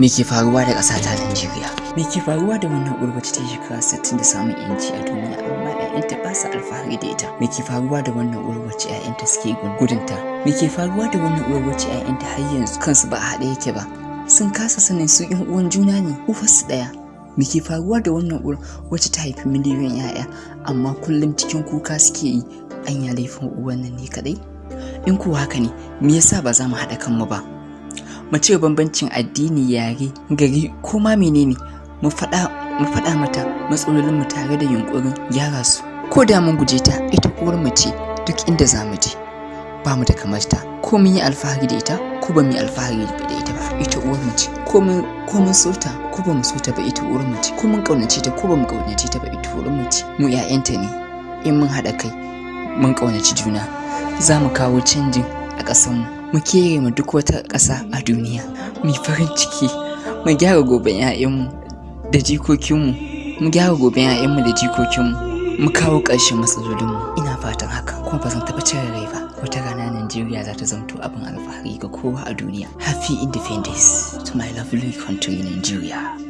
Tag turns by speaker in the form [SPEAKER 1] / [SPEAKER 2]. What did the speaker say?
[SPEAKER 1] Me ke faruwa da ƙasa ta Najeriya? Me ke faruwa da wannan wacce ta shekara 60 da samun yanci a duniya amma ƴaƴanta ba sa alfahari da ita? Me ke faruwa da wannan wacce ƴaƴanta suke gudunta? Me ke faruwa da wannan wacce ƴaƴanta har yanzu kansu ba a haɗe yake ba? Sun kasa sanin su ƴan uwan juna ne, uwarsu ɗaya. Me ke faruwa da wannan uwar ta haifi miliyoyin ƴaƴa amma kullum cikin kuka suke yi anya laifin uwan nan ne kaɗai? In kuwa haka ne, me yasa ba za mu haɗa kanmu ba? Mu cire bambancin addini yare gari ko ma menene mu faɗa mata matsalolin mu tare da yunkurin gyara su. Ko da mun guje ta ita uwar mu ce duk inda za mu je. Ba mu da kamar ta. Ko mun yi alfahari da ita ko ba mu yi alfahari da ita ba. Ita uwar mu ce. Ko mun ko mun so ta ko ba mu so ta ba ita uwar mu ce. Ko mun kaunace ta ko ba mu kaunace ta ba ita uwar mu ce. Mu ƴaƴanta ne. In mun haɗa kai mun kaunaci juna. Za mu kawo canjin a ƙasarmu mu kere ma duk wata ƙasa a duniya. Mu farin ciki mu gyara goben 'ya'yanmu da jikokinmu mu gyara goben 'ya'yanmu da jikokinmu mu kawo ƙarshen matsalolinmu ina fatan haka kuma ba zan taɓa cire rai ba. Wata rana Najeriya za ta zamto abin alfahari ga kowa a duniya. Happy independence to my lovely country Nigeria.